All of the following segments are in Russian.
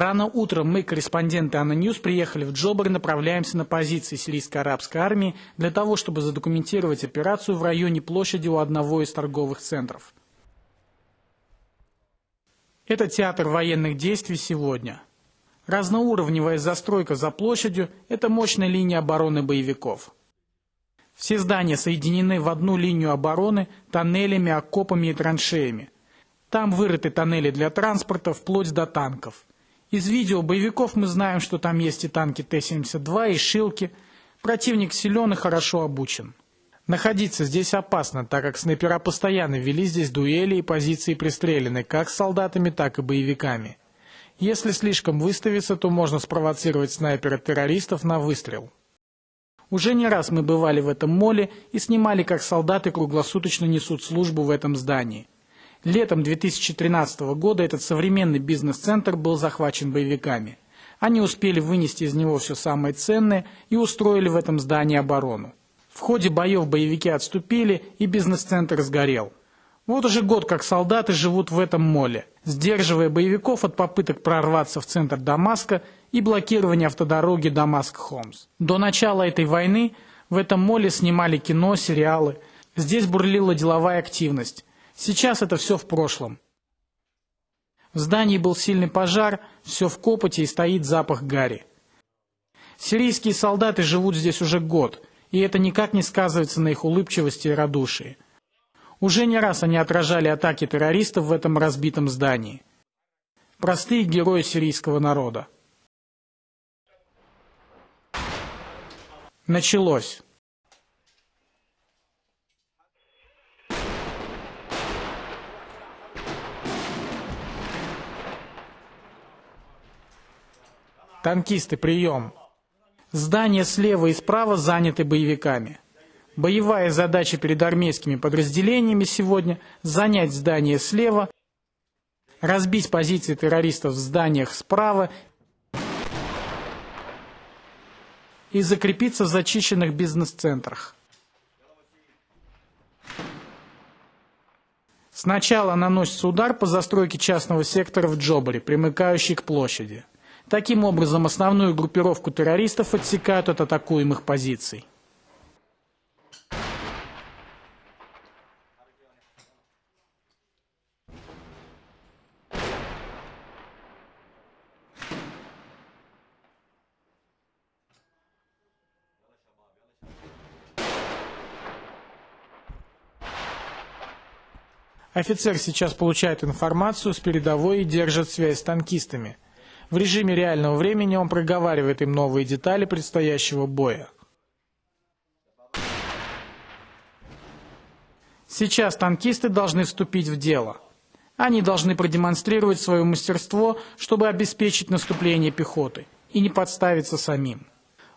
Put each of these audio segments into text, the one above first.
Рано утром мы, корреспонденты ANNA News, приехали в Джобар и направляемся на позиции сирийско-арабской армии для того, чтобы задокументировать операцию в районе площади у одного из торговых центров. Это театр военных действий сегодня. Разноуровневая застройка за площадью – это мощная линия обороны боевиков. Все здания соединены в одну линию обороны тоннелями, окопами и траншеями. Там вырыты тоннели для транспорта вплоть до танков. Из видео боевиков мы знаем, что там есть и танки Т-72, и «Шилки». Противник силен и хорошо обучен. Находиться здесь опасно, так как снайпера постоянно вели здесь дуэли и позиции пристрелены как солдатами, так и боевиками. Если слишком выставиться, то можно спровоцировать снайпера-террористов на выстрел. Уже не раз мы бывали в этом моле и снимали, как солдаты круглосуточно несут службу в этом здании. Летом 2013 года этот современный бизнес-центр был захвачен боевиками. Они успели вынести из него все самое ценное и устроили в этом здании оборону. В ходе боев боевики отступили, и бизнес-центр сгорел. Вот уже год как солдаты живут в этом моле, сдерживая боевиков от попыток прорваться в центр Дамаска и блокирования автодороги Дамаск-Хомс. До начала этой войны в этом моле снимали кино, сериалы. Здесь бурлила деловая активность. Сейчас это все в прошлом. В здании был сильный пожар, все в копоте и стоит запах гари. Сирийские солдаты живут здесь уже год, и это никак не сказывается на их улыбчивости и радушии. Уже не раз они отражали атаки террористов в этом разбитом здании. Простые герои сирийского народа. Началось. Танкисты, прием! Здания слева и справа заняты боевиками. Боевая задача перед армейскими подразделениями сегодня – занять здание слева, разбить позиции террористов в зданиях справа и закрепиться в зачищенных бизнес-центрах. Сначала наносится удар по застройке частного сектора в Джобаре, примыкающей к площади. Таким образом, основную группировку террористов отсекают от атакуемых позиций. Офицер сейчас получает информацию с передовой и держит связь с танкистами. В режиме реального времени он проговаривает им новые детали предстоящего боя. Сейчас танкисты должны вступить в дело. Они должны продемонстрировать свое мастерство, чтобы обеспечить наступление пехоты и не подставиться самим.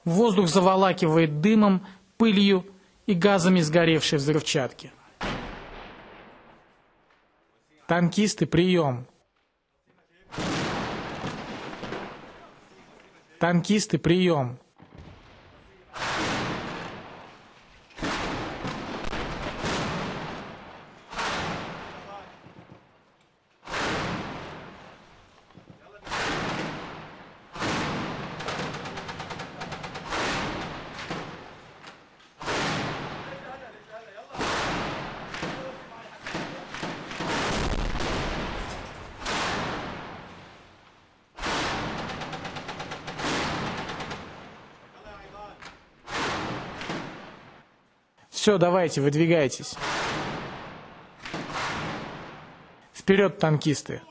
Воздух заволакивает дымом, пылью и газами сгоревшей взрывчатки. Танкисты, прием! Танкисты, прием! Все, давайте, выдвигайтесь. Вперед, танкисты!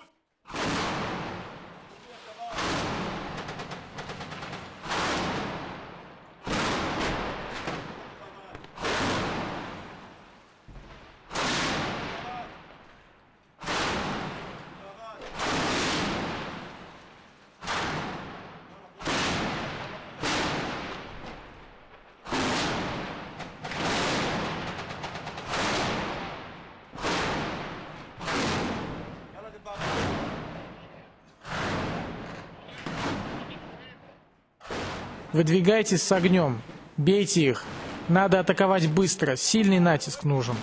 Выдвигайтесь с огнем. Бейте их. Надо атаковать быстро. Сильный натиск нужен.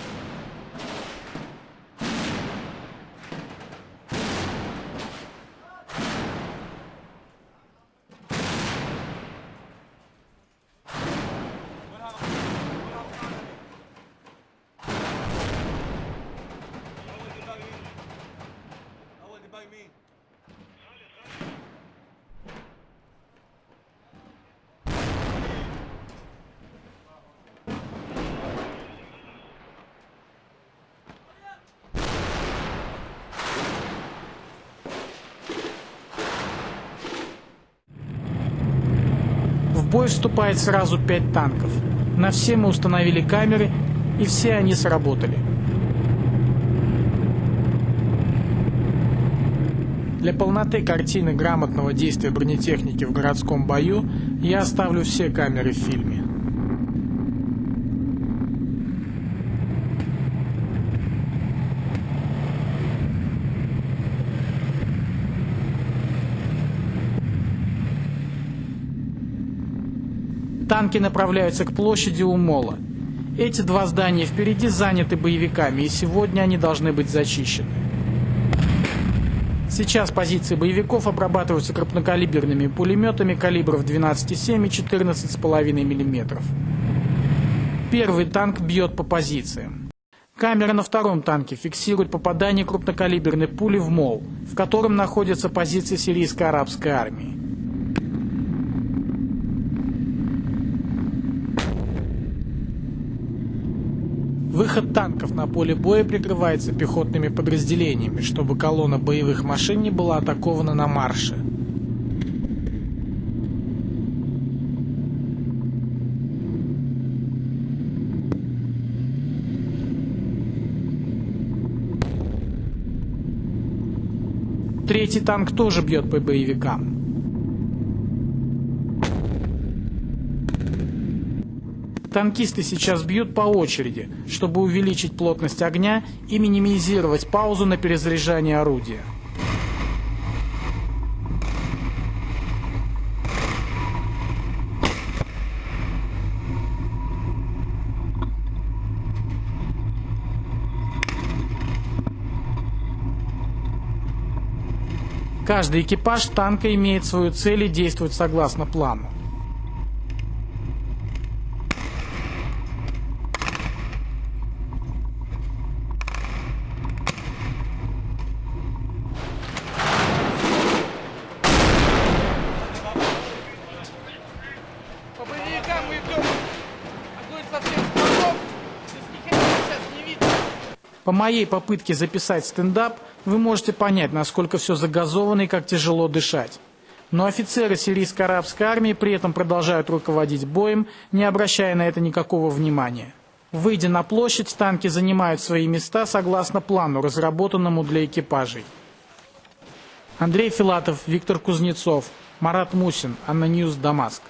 Бой вступает сразу пять танков. На все мы установили камеры, и все они сработали. Для полноты картины грамотного действия бронетехники в городском бою я оставлю все камеры в фильме. Танки направляются к площади у мола. Эти два здания впереди заняты боевиками, и сегодня они должны быть зачищены. Сейчас позиции боевиков обрабатываются крупнокалиберными пулеметами калибров 12,7 и 14,5 мм. Первый танк бьет по позициям. Камера на втором танке фиксирует попадание крупнокалиберной пули в мол, в котором находятся позиции сирийской арабской армии. Выход танков на поле боя прикрывается пехотными подразделениями, чтобы колонна боевых машин не была атакована на марше. Третий танк тоже бьет по боевикам. Танкисты сейчас бьют по очереди, чтобы увеличить плотность огня и минимизировать паузу на перезаряжание орудия. Каждый экипаж танка имеет свою цель и действует согласно плану. По боевикам мы идем. Огонь со всех сторон. Здесь ни хрена сейчас не видно. По моей попытке записать стендап, вы можете понять, насколько все загазовано и как тяжело дышать. Но офицеры сирийской арабской армии при этом продолжают руководить боем, не обращая на это никакого внимания. Выйдя на площадь, танки занимают свои места согласно плану, разработанному для экипажей. Андрей Филатов, Виктор Кузнецов, Марат Мусин, ANNA News, Дамаск.